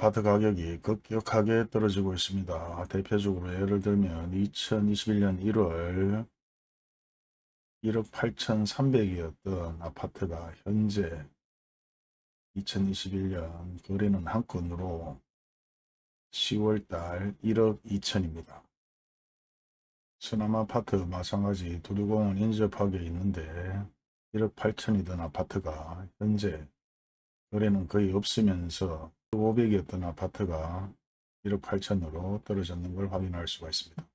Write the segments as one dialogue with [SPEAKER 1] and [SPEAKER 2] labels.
[SPEAKER 1] 아파트 가격이 급격하게 떨어지고 있습니다. 대표적으로 예를 들면 2021년 1월 1억 8,300이었던 아파트가 현재 2021년 거래는 한 건으로 10월달 1억 2천입니다. 수남아파트 마찬가지 두류공원 인접하게 있는데 1억 8천이던 아파트가 현재 거래는 거의 없으면서 500이었던 아파트가 1억 8천으로 떨어졌는 걸 확인할 수가 있습니다.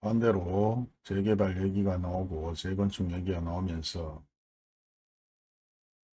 [SPEAKER 1] 반대로 재개발 얘기가 나오고 재건축 얘기가 나오면서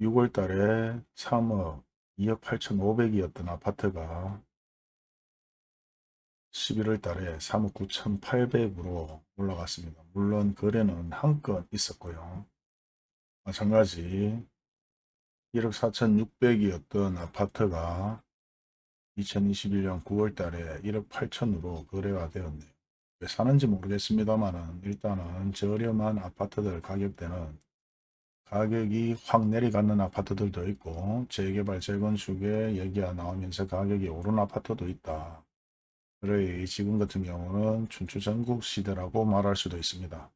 [SPEAKER 1] 6월 달에 3억 2억 8천5백이었던 아파트가 11월 달에 3억 9천8백으로 올라갔습니다. 물론 거래는 한 건 있었고요. 마찬가지 1억 4천6백이었던 아파트가 2021년 9월 달에 1억 8천으로 거래가 되었네요. 왜 사는지 모르겠습니다만 일단은 저렴한 아파트들 가격대는 가격이 확 내려가는 아파트들도 있고 재개발 재건축에 얘기가 나오면서 가격이 오른 아파트도 있다. 그래 지금 같은 경우는 춘추전국 시대라고 말할 수도 있습니다.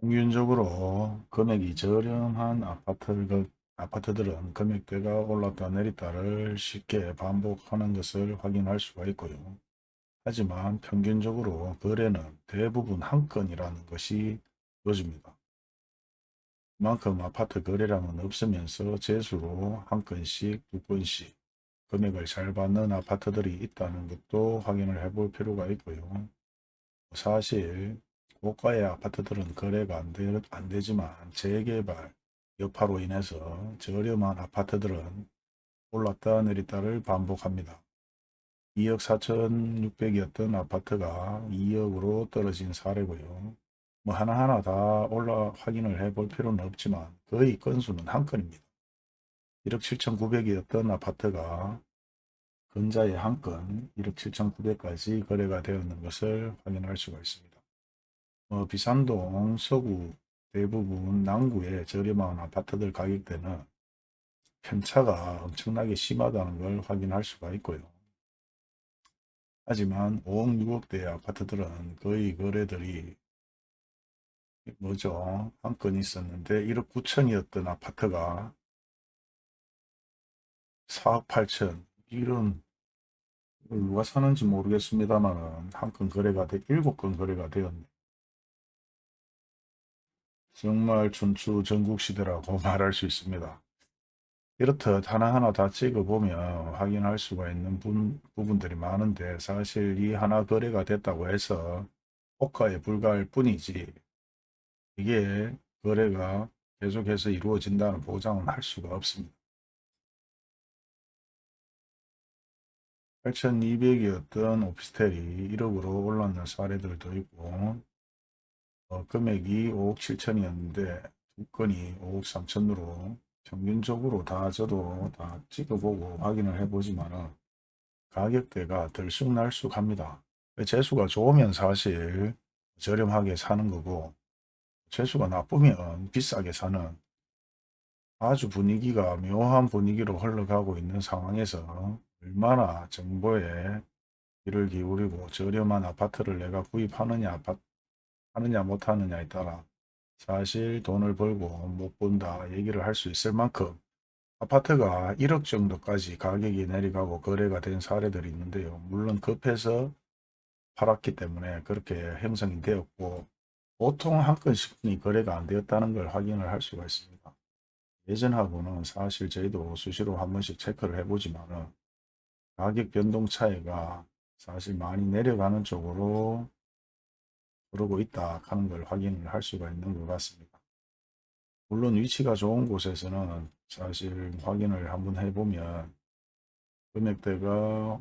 [SPEAKER 1] 평균적으로 금액이 저렴한 아파트, 아파트들은 금액대가 올랐다 내렸다를 쉽게 반복하는 것을 확인할 수가 있고요. 하지만 평균적으로 거래는 대부분 한 건이라는 것이 보여집니다. 그만큼 아파트 거래량은 없으면서 재수로 한 건씩 두 건씩 금액을 잘 받는 아파트들이 있다는 것도 확인을 해볼 필요가 있고요. 사실 고가의 아파트들은 거래가 안, 되, 안 되지만 재개발 여파로 인해서 저렴한 아파트들은 올랐다 내렸다를 반복합니다. 2억 4,600이었던 아파트가 2억으로 떨어진 사례고요. 뭐 하나하나 다 올라 확인을 해 볼 필요는 없지만 거의 건수는 한 건입니다. 1억 7,900이었던 아파트가 근자의 한 건 1억 7,900까지 거래가 되었는 것을 확인할 수가 있습니다. 어, 비산동, 서구 대부분 남구의 저렴한 아파트들 가격대는 편차가 엄청나게 심하다는 걸 확인할 수가 있고요. 하지만 5억 6억대 아파트들은 거의 거래들이 뭐죠? 한 건 있었는데 1억 9천이었던 아파트가 4억 8천. 이런 누가 사는지 모르겠습니다만 한 건 거래가 돼 7건 거래가 되었네 정말 춘추 전국시대라고 말할 수 있습니다. 이렇듯 하나하나 다 찍어보면 확인할 수가 있는 분, 부분들이 많은데 사실 이 하나 거래가 됐다고 해서 호가에 불과할 뿐이지 이게 거래가 계속해서 이루어진다는 보장은 할 수가 없습니다. 8,200이었던 오피스텔이 1억으로 올랐는 사례들도 있고 어, 금액이 5억 7천이었는데 두 건이 5억 3천으로 평균적으로 다 저도 다 찍어보고 확인을 해보지만 가격대가 들쑥날쑥 합니다. 재수가 좋으면 사실 저렴하게 사는 거고 재수가 나쁘면 비싸게 사는 아주 분위기가 묘한 분위기로 흘러가고 있는 상황에서 얼마나 정보에 귀를 기울이고 저렴한 아파트를 내가 구입하느냐 아파트 하느냐 못하느냐에 따라 사실 돈을 벌고 못 본다 얘기를 할 수 있을 만큼 아파트가 1억 정도까지 가격이 내려가고 거래가 된 사례들이 있는데요. 물론 급해서 팔았기 때문에 그렇게 형성이 되었고 보통 한 건씩이 거래가 안 되었다는 걸 확인을 할 수가 있습니다. 예전하고는 사실 저희도 수시로 한 번씩 체크를 해보지만 가격 변동 차이가 사실 많이 내려가는 쪽으로 그러고 있다 하는 걸 확인을 할 수가 있는 것 같습니다. 물론 위치가 좋은 곳에서는 사실 확인을 한번 해보면 금액대가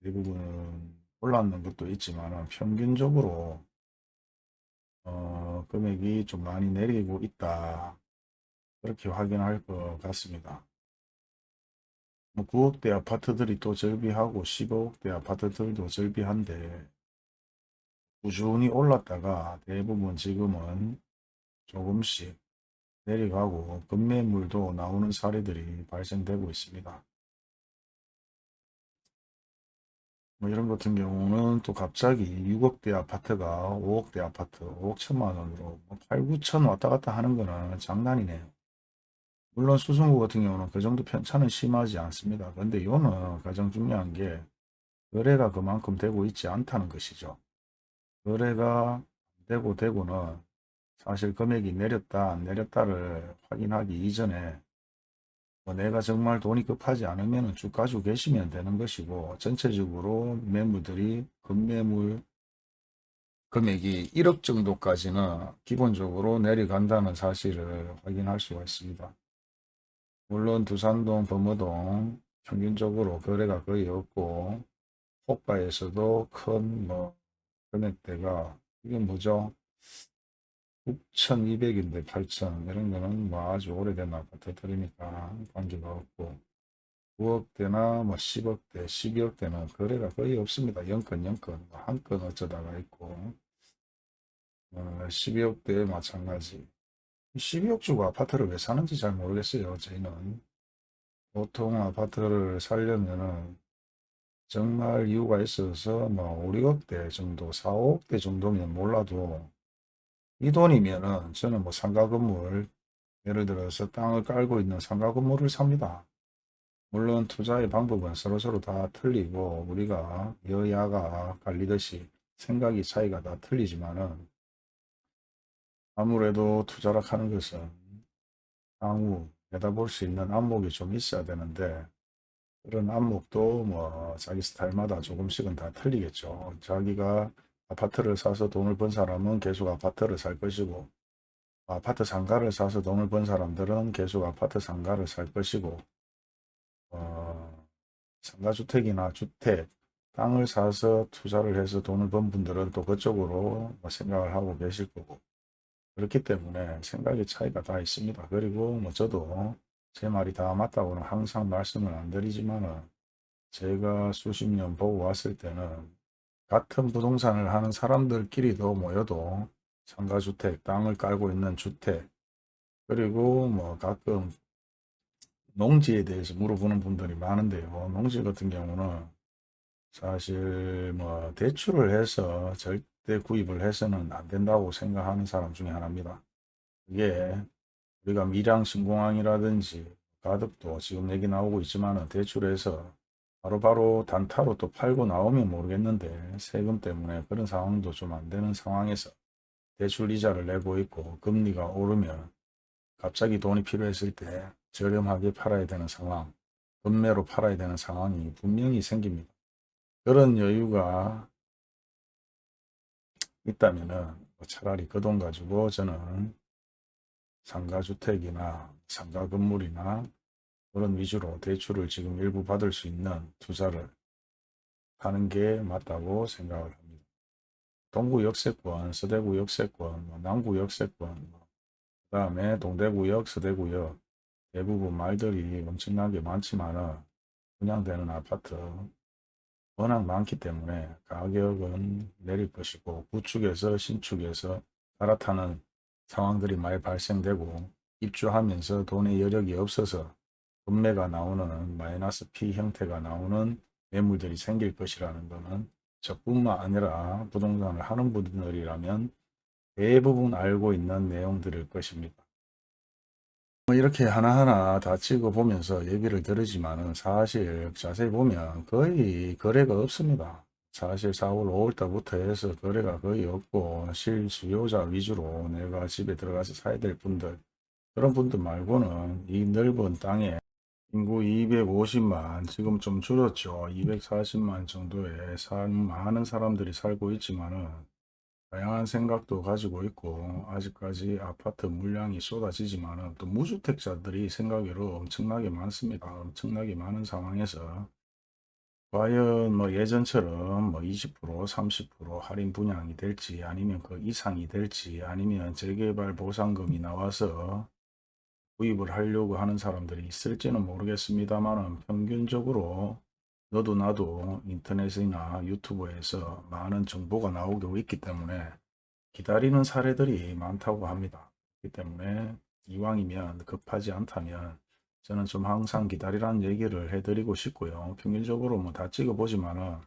[SPEAKER 1] 대부분 올랐는 것도 있지만 평균적으로 어, 금액이 좀 많이 내리고 있다 그렇게 확인할 것 같습니다. 뭐 9억대 아파트들이 또 절비하고 15억대 아파트들도 절비한데 꾸준히 올랐다가 대부분 지금은 조금씩 내려가고 급매물도 나오는 사례들이 발생되고 있습니다. 뭐 이런 같은 경우는 또 갑자기 6억대 아파트가 5억대 아파트 5억 천만 원으로 뭐 8, 9천 왔다 갔다 하는 거는 장난이네요. 물론 수성구 같은 경우는 그 정도 편차는 심하지 않습니다. 근데 이거는 가장 중요한 게 거래가 그만큼 되고 있지 않다는 것이죠. 거래가 되고 되고는 사실 금액이 내렸다 안 내렸다를 확인하기 이전에 뭐 내가 정말 돈이 급하지 않으면 쭉 가지고 계시면 되는 것이고 전체적으로 매물들이 급매물 금액이 1억 정도까지는 기본적으로 내려간다는 사실을 확인할 수가 있습니다. 물론 두산동, 범어동 평균적으로 거래가 거의 없고 호가에서도 큰뭐 금액대가 이게 뭐죠? 6,200인데 8,000 이런 거는 뭐 아주 오래된 아파트들이니까 관계가 없고 9억대나 뭐 10억대, 12억대는 거래가 거의 없습니다. 영건, 뭐한건 어쩌다가 있고 어, 12억대 마찬가지 12억 주고 아파트를 왜 사는지 잘 모르겠어요. 저희는 보통 아파트를 살려면은 정말 이유가 있어서 뭐 5, 6억대 정도, 4, 5억대 정도면 몰라도 이 돈이면은 저는 뭐 상가 건물 예를 들어서 땅을 깔고 있는 상가 건물을 삽니다. 물론 투자의 방법은 서로서로 다 틀리고 우리가 여야가 갈리듯이 생각이 차이가 다 틀리지만은 아무래도 투자라 하는 것은 향후 내다볼 수 있는 안목이 좀 있어야 되는데 그런 안목도 뭐 자기 스타일마다 조금씩은 다 틀리겠죠. 자기가 아파트를 사서 돈을 번 사람은 계속 아파트를 살 것이고 아파트 상가를 사서 돈을 번 사람들은 계속 아파트 상가를 살 것이고 어, 상가주택이나 주택, 땅을 사서 투자를 해서 돈을 번 분들은 또 그쪽으로 뭐 생각을 하고 계실 거고 그렇기 때문에 생각의 차이가 다 있습니다. 그리고 뭐 저도 제 말이 다 맞다고는 항상 말씀을 안 드리지만은 제가 수십 년 보고 왔을 때는 같은 부동산을 하는 사람들끼리도 모여도 상가주택, 땅을 깔고 있는 주택, 그리고 뭐 가끔 농지에 대해서 물어보는 분들이 많은데요. 농지 같은 경우는 사실 뭐 대출을 해서 절대 구입을 해서는 안 된다고 생각하는 사람 중에 하나입니다. 그게 우리가 밀양 신공항이라든지 가덕도 지금 얘기 나오고 있지만 대출해서 바로 바로 단타로 또 팔고 나오면 모르겠는데 세금 때문에 그런 상황도 좀 안 되는 상황에서 대출 이자를 내고 있고 금리가 오르면 갑자기 돈이 필요했을 때 저렴하게 팔아야 되는 상황, 급매로 팔아야 되는 상황이 분명히 생깁니다. 그런 여유가 있다면은 뭐 차라리 그 돈 가지고 저는 상가주택이나 상가 건물이나 그런 위주로 대출을 지금 일부 받을 수 있는 투자를 하는 게 맞다고 생각을 합니다. 동구 역세권, 서대구 역세권, 뭐 남구 역세권, 뭐그 다음에 동대구역, 서대구역 대부분 말들이 엄청나게 많지만은 분양되는 아파트 워낙 많기 때문에 가격은 내릴 것이고 구축에서 신축에서 갈아타는 상황들이 많이 발생되고 입주하면서 돈의 여력이 없어서 금매가 나오는 마이너스 P 형태가 나오는 매물들이 생길 것이라는 것은 저뿐만 아니라 부동산을 하는 분들이라면 대부분 알고 있는 내용들일 것입니다. 뭐 이렇게 하나하나 다 찍어보면서 얘기를 들으지만은 사실 자세히 보면 거의 거래가 없습니다. 사실 4월 5월 달부터 해서 거래가 거의 없고 실수요자 위주로 내가 집에 들어가서 사야 될 분들 그런 분들 말고는 이 넓은 땅에 인구 250만 지금 좀 줄었죠. 240만 정도의 산 많은 사람들이 살고 있지만은 다양한 생각도 가지고 있고 아직까지 아파트 물량이 쏟아지지만은 또 무주택자들이 생각외로 엄청나게 많습니다. 엄청나게 많은 상황에서 과연 뭐 예전처럼 뭐 20% 30% 할인 분양이 될지 아니면 그 이상이 될지 아니면 재개발 보상금이 나와서 구입을 하려고 하는 사람들이 있을지는 모르겠습니다만 평균적으로 너도 나도 인터넷이나 유튜브에서 많은 정보가 나오고 있기 때문에 기다리는 사례들이 많다고 합니다. 그렇기 때문에 이왕이면 급하지 않다면 저는 좀 항상 기다리라는 얘기를 해드리고 싶고요. 평균적으로 뭐 다 찍어보지만은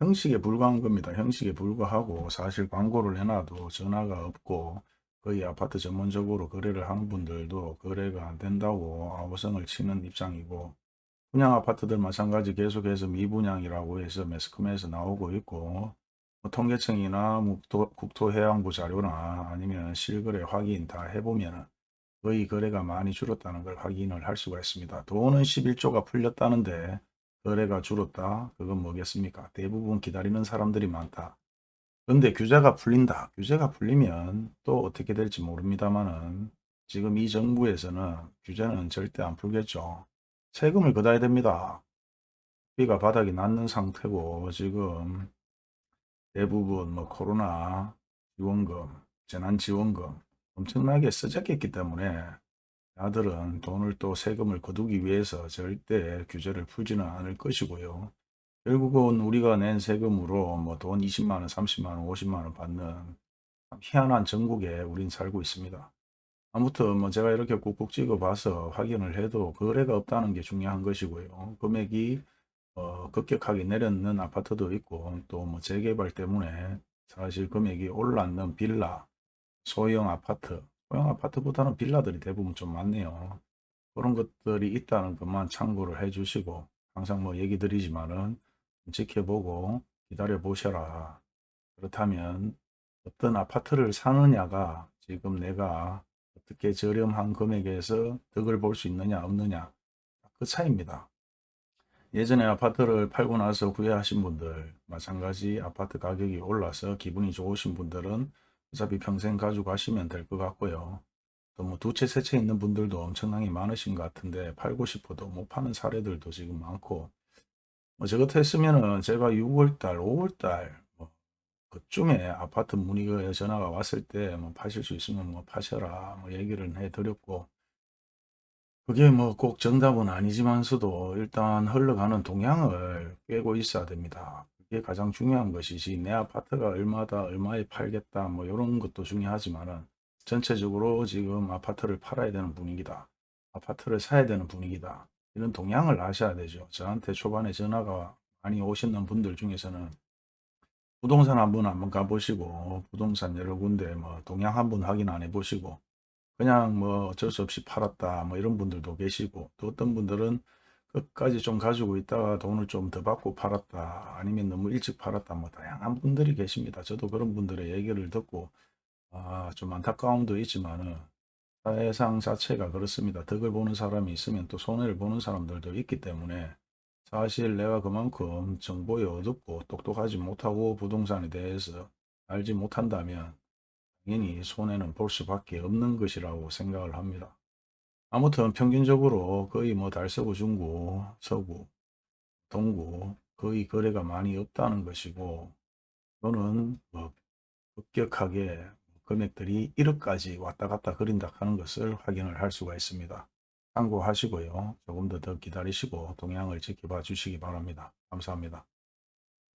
[SPEAKER 1] 형식에 불과한 겁니다. 형식에 불과하고 사실 광고를 해놔도 전화가 없고 거의 아파트 전문적으로 거래를 하는 분들도 거래가 안 된다고 아우성을 치는 입장이고 분양 아파트들 마찬가지 계속해서 미분양이라고 해서 매스컴에서 나오고 있고 뭐 통계청이나 묵토- 국토해양부 자료나 아니면 실거래 확인 다 해보면 거의 거래가 많이 줄었다는 걸 확인을 할 수가 있습니다. 돈은 11조가 풀렸다는데 거래가 줄었다? 그건 뭐겠습니까? 대부분 기다리는 사람들이 많다. 근데 규제가 풀린다. 규제가 풀리면 또 어떻게 될지 모릅니다만은 지금 이 정부에서는 규제는 절대 안 풀겠죠. 세금을 걷어야 됩니다. 비가 바닥이 났는 상태고 지금 대부분 뭐 코로나 지원금, 재난지원금 엄청나게 쓰잡혔기 때문에 아들은 돈을 또 세금을 거두기 위해서 절대 규제를 풀지는 않을 것이고요. 결국은 우리가 낸 세금으로 뭐 돈 20만원, 30만원, 50만원 받는 참 희한한 전국에 우린 살고 있습니다. 아무튼 뭐 제가 이렇게 꾹꾹 찍어 봐서 확인을 해도 거래가 없다는 게 중요한 것이고요. 금액이 어, 급격하게 내렸는 아파트도 있고 또 뭐 재개발 때문에 사실 금액이 올랐는 빌라, 소형 아파트, 소형 아파트보다는 빌라들이 대부분 좀 많네요. 그런 것들이 있다는 것만 참고를 해 주시고 항상 뭐 얘기 드리지만은 지켜보고 기다려 보셔라. 그렇다면 어떤 아파트를 사느냐가 지금 내가 어떻게 저렴한 금액에서 덕을 볼 수 있느냐 없느냐 그 차이입니다. 예전에 아파트를 팔고 나서 후회하신 분들 마찬가지 아파트 가격이 올라서 기분이 좋으신 분들은 어차피 평생 가지고 가시면 될 것 같고요. 또뭐두 채, 세 채 있는 분들도 엄청나게 많으신 것 같은데 팔고 싶어도 못 파는 사례들도 지금 많고 뭐저 같았으면은 제가 6월달, 5월달 뭐 그쯤에 아파트 문의가 전화가 왔을 때 뭐 파실 수 있으면 뭐 파셔라 뭐 얘기를 해드렸고 그게 뭐 꼭 정답은 아니지만서도 일단 흘러가는 동향을 꿰고 있어야 됩니다. 그게 가장 중요한 것이지 내 아파트가 얼마다 얼마에 팔겠다 뭐 이런 것도 중요하지만은 전체적으로 지금 아파트를 팔아야 되는 분위기다. 아파트를 사야 되는 분위기다. 이런 동향을 아셔야 되죠. 저한테 초반에 전화가 많이 오시는 분들 중에서는 부동산 한번 한번 가보시고 부동산 여러 군데 뭐 동향 한번 확인 안 해보시고 그냥 뭐 어쩔 수 없이 팔았다 뭐 이런 분들도 계시고 또 어떤 분들은 끝까지 좀 가지고 있다가 돈을 좀 더 받고 팔았다 아니면 너무 일찍 팔았다 뭐 다양한 분들이 계십니다. 저도 그런 분들의 얘기를 듣고 아, 좀 안타까움도 있지만은 사회상 자체가 그렇습니다. 덕을 보는 사람이 있으면 또 손해를 보는 사람들도 있기 때문에 사실 내가 그만큼 정보에 어둡고 똑똑하지 못하고 부동산에 대해서 알지 못한다면 당연히 손해는 볼 수밖에 없는 것이라고 생각을 합니다. 아무튼 평균적으로 거의 뭐 달서구, 중구, 서구, 동구 거의 거래가 많이 없다는 것이고 또는 뭐 급격하게 금액들이 1억까지 왔다 갔다 그린다 하는 것을 확인을 할 수가 있습니다. 참고하시고요. 조금 더 더 기다리시고 동향을 지켜봐 주시기 바랍니다. 감사합니다.